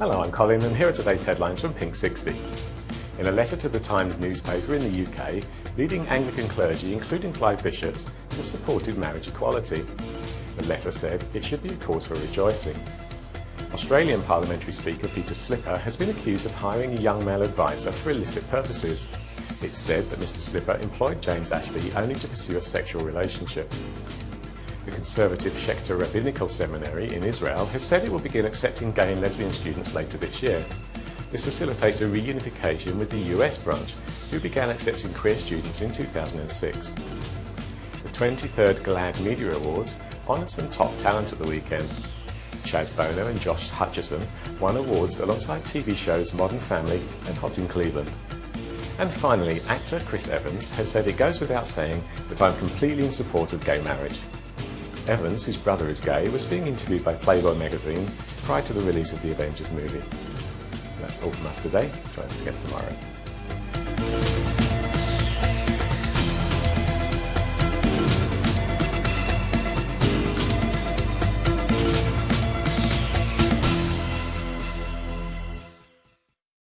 Hello, I'm Colin and here are today's headlines from Pink 60. In a letter to the Times newspaper in the UK, leading Anglican clergy, including five bishops, have supported marriage equality. The letter said it should be a cause for rejoicing. Australian Parliamentary Speaker Peter Slipper has been accused of hiring a young male advisor for illicit purposes. It's said that Mr Slipper employed James Ashby only to pursue a sexual relationship. The conservative Schechter Rabbinical Seminary in Israel has said it will begin accepting gay and lesbian students later this year. This facilitates a reunification with the US branch, who began accepting queer students in 2006. The 23rd GLAAD Media Awards honoured some top talent at the weekend. Chaz Bono and Josh Hutcherson won awards alongside TV shows Modern Family and Hot in Cleveland. And finally, actor Chris Evans has said it goes without saying that I'm completely in support of gay marriage. Evans, whose brother is gay, was being interviewed by Playboy magazine prior to the release of the Avengers movie. That's all from us today. Join us again tomorrow.